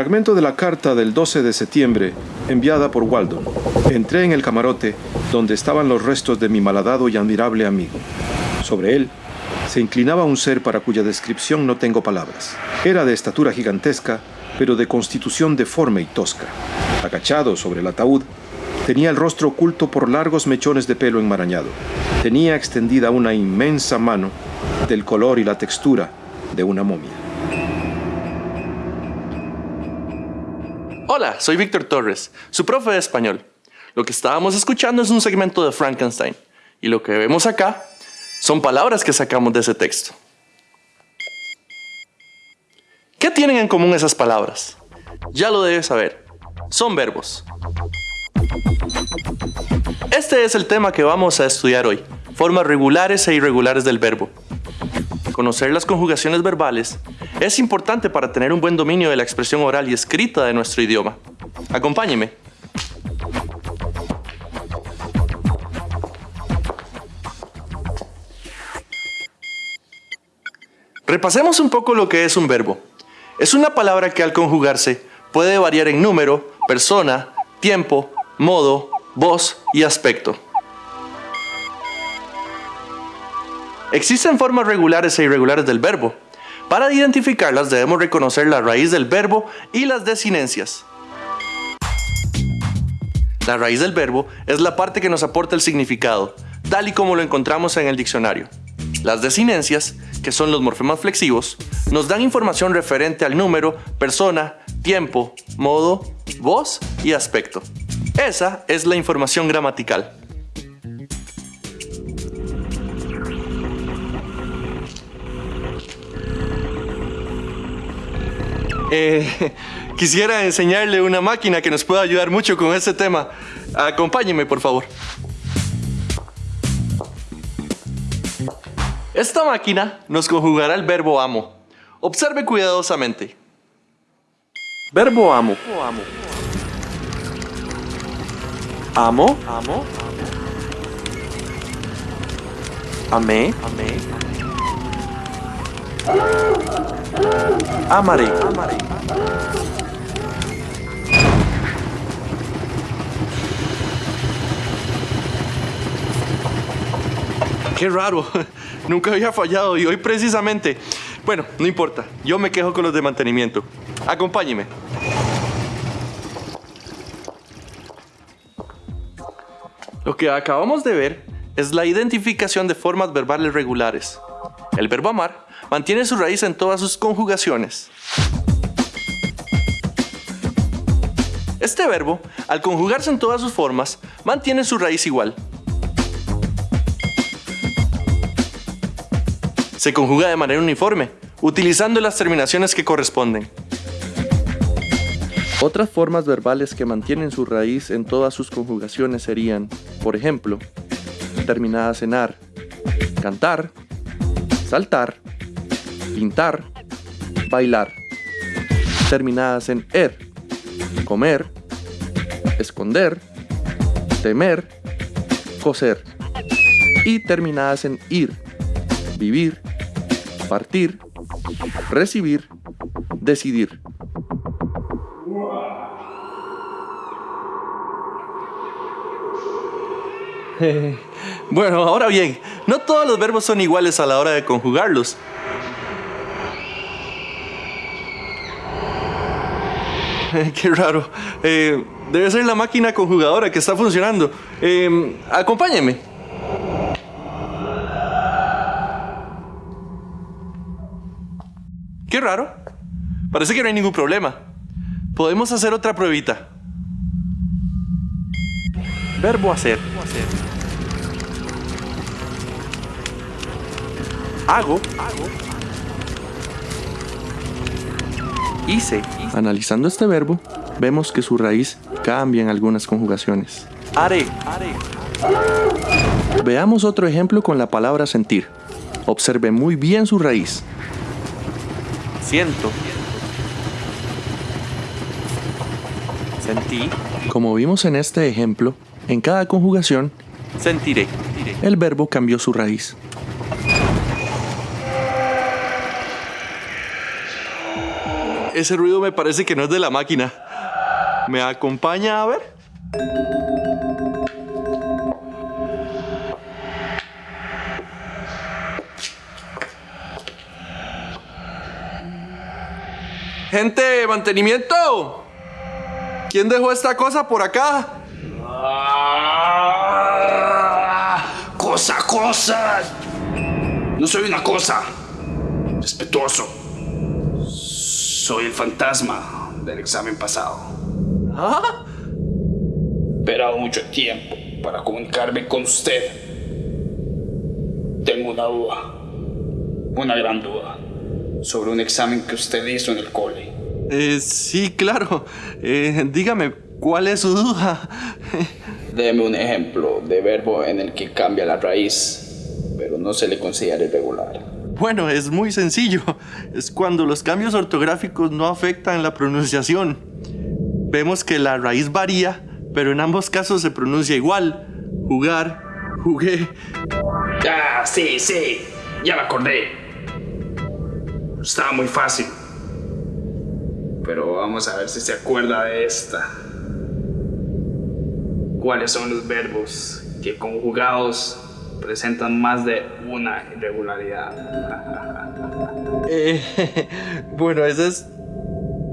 Fragmento de la carta del 12 de septiembre enviada por Waldo. Entré en el camarote donde estaban los restos de mi malhadado y admirable amigo. Sobre él se inclinaba un ser para cuya descripción no tengo palabras. Era de estatura gigantesca, pero de constitución deforme y tosca. Agachado sobre el ataúd, tenía el rostro oculto por largos mechones de pelo enmarañado. Tenía extendida una inmensa mano del color y la textura de una momia. Hola, soy Víctor Torres, su profe de español. Lo que estábamos escuchando es un segmento de Frankenstein y lo que vemos acá son palabras que sacamos de ese texto. ¿Qué tienen en común esas palabras? Ya lo debes saber. Son verbos. Este es el tema que vamos a estudiar hoy, formas regulares e irregulares del verbo. Conocer las conjugaciones verbales es importante para tener un buen dominio de la expresión oral y escrita de nuestro idioma. Acompáñeme. Repasemos un poco lo que es un verbo. Es una palabra que al conjugarse puede variar en número, persona, tiempo, modo, voz y aspecto. Existen formas regulares e irregulares del verbo. Para identificarlas debemos reconocer la raíz del verbo y las desinencias. La raíz del verbo es la parte que nos aporta el significado, tal y como lo encontramos en el diccionario. Las desinencias, que son los morfemas flexivos, nos dan información referente al número, persona, tiempo, modo, voz y aspecto. Esa es la información gramatical. Eh, quisiera enseñarle una máquina que nos pueda ayudar mucho con este tema. Acompáñeme, por favor. Esta máquina nos conjugará el verbo amo. Observe cuidadosamente. Verbo amo. Amo. Amo. Amé. Amé. Amaré. Qué raro. Nunca había fallado y hoy precisamente. Bueno, no importa. Yo me quejo con los de mantenimiento. Acompáñeme. Lo que acabamos de ver es la identificación de formas verbales regulares. El verbo amar mantiene su raíz en todas sus conjugaciones. Este verbo, al conjugarse en todas sus formas, mantiene su raíz igual. Se conjuga de manera uniforme, utilizando las terminaciones que corresponden. Otras formas verbales que mantienen su raíz en todas sus conjugaciones serían, por ejemplo, terminadas en ar, cantar, saltar, pintar, bailar, terminadas en er, comer, esconder, temer, coser, y terminadas en ir, vivir, partir, recibir, decidir. bueno, ahora bien, no todos los verbos son iguales a la hora de conjugarlos. Qué raro. Eh, debe ser la máquina conjugadora que está funcionando. Eh, acompáñeme. Qué raro. Parece que no hay ningún problema. Podemos hacer otra pruebita. Verbo hacer. Hago. Hice. Analizando este verbo, vemos que su raíz cambia en algunas conjugaciones. Veamos otro ejemplo con la palabra sentir. Observe muy bien su raíz. Siento. Sentí. Como vimos en este ejemplo, en cada conjugación, sentiré. El verbo cambió su raíz. Ese ruido me parece que no es de la máquina. ¿Me acompaña a ver? Gente, mantenimiento. ¿Quién dejó esta cosa por acá? Ah, cosa, cosa. No soy una cosa. Respetuoso. Soy el fantasma del examen pasado. ¿Ah? Esperado mucho tiempo para comunicarme con usted. Tengo una duda. Una gran duda. Sobre un examen que usted hizo en el cole. Eh, sí, claro. Eh, dígame, ¿cuál es su duda? Deme un ejemplo de verbo en el que cambia la raíz, pero no se le considera irregular. Bueno, es muy sencillo. Es cuando los cambios ortográficos no afectan la pronunciación. Vemos que la raíz varía, pero en ambos casos se pronuncia igual. Jugar, jugué. Ah, sí, sí. Ya me acordé. Estaba muy fácil. Pero vamos a ver si se acuerda de esta. ¿Cuáles son los verbos que conjugados presentan más de una irregularidad? Eh, bueno, ese es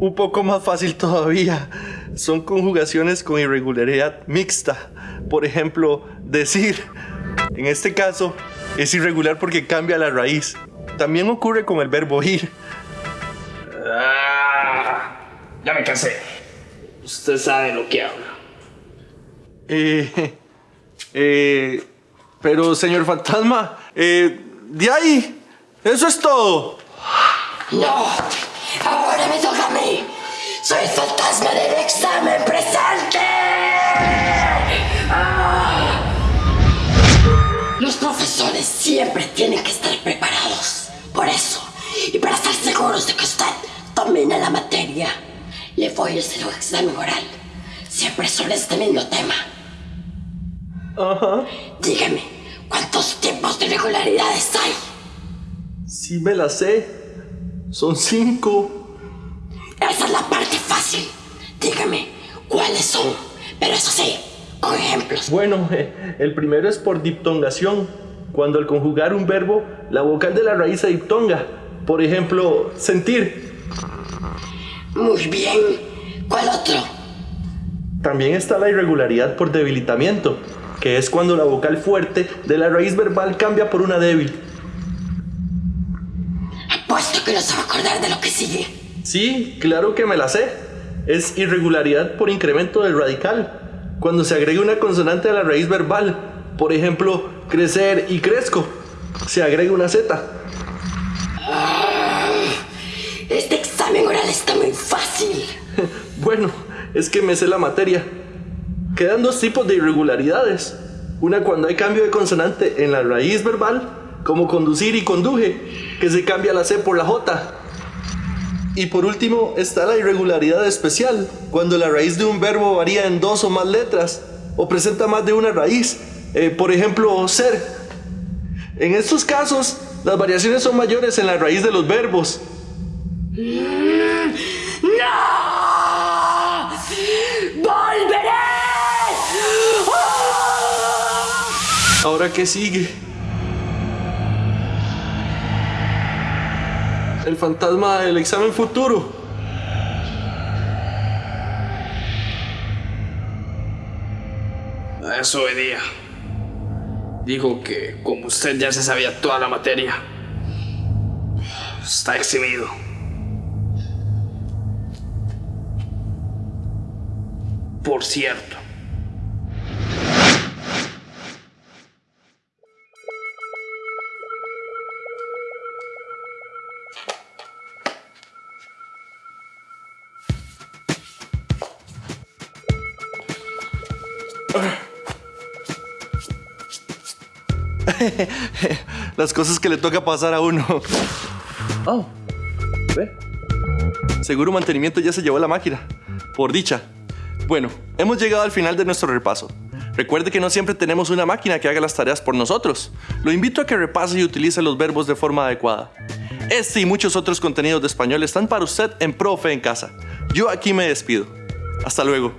un poco más fácil todavía. Son conjugaciones con irregularidad mixta. Por ejemplo, decir. En este caso, es irregular porque cambia la raíz. También ocurre con el verbo ir. Ah, ya me cansé. Usted sabe lo que habla. Eh, eh, pero, señor fantasma, eh, de ahí, eso es todo. No, ahora me toca a mí. Soy el fantasma del examen presente. Ah. Los profesores siempre tienen que estar preparados. Por eso, y para estar seguros de que usted domina la materia, le voy a hacer un examen oral. Siempre sobre este mismo tema. Ajá. Dígame, ¿cuántos tipos de irregularidades hay? Sí me la sé. Son cinco. Esa es la parte fácil. Dígame, ¿cuáles son? Pero eso sí, con ejemplos. Bueno, eh, el primero es por diptongación. Cuando al conjugar un verbo, la vocal de la raíz se diptonga. Por ejemplo, sentir. Muy bien. ¿Cuál otro? También está la irregularidad por debilitamiento, que es cuando la vocal fuerte de la raíz verbal cambia por una débil. Apuesto que no se va a acordar de lo que sigue. Sí, claro que me la sé. Es irregularidad por incremento del radical, cuando se agrega una consonante a la raíz verbal. Por ejemplo, crecer y crezco. Se agrega una Z. Este examen oral está muy fácil. Bueno, es que me sé la materia. Quedan dos tipos de irregularidades. Una cuando hay cambio de consonante en la raíz verbal, como conducir y conduje, que se cambia la C por la J. Y por último está la irregularidad especial, cuando la raíz de un verbo varía en dos o más letras, o presenta más de una raíz. Eh, por ejemplo, ser. En estos casos, las variaciones son mayores en la raíz de los verbos. Ahora, ¿qué sigue? El fantasma del examen futuro. Eso venía. Dijo que como usted ya se sabía toda la materia, está eximido. Por cierto, Las cosas que le toca pasar a uno. Oh, ve. Seguro mantenimiento ya se llevó la máquina. Por dicha. Bueno, hemos llegado al final de nuestro repaso. Recuerde que no siempre tenemos una máquina que haga las tareas por nosotros. Lo invito a que repase y utilice los verbos de forma adecuada. Este y muchos otros contenidos de español están para usted en Profe en Casa. Yo aquí me despido. Hasta luego.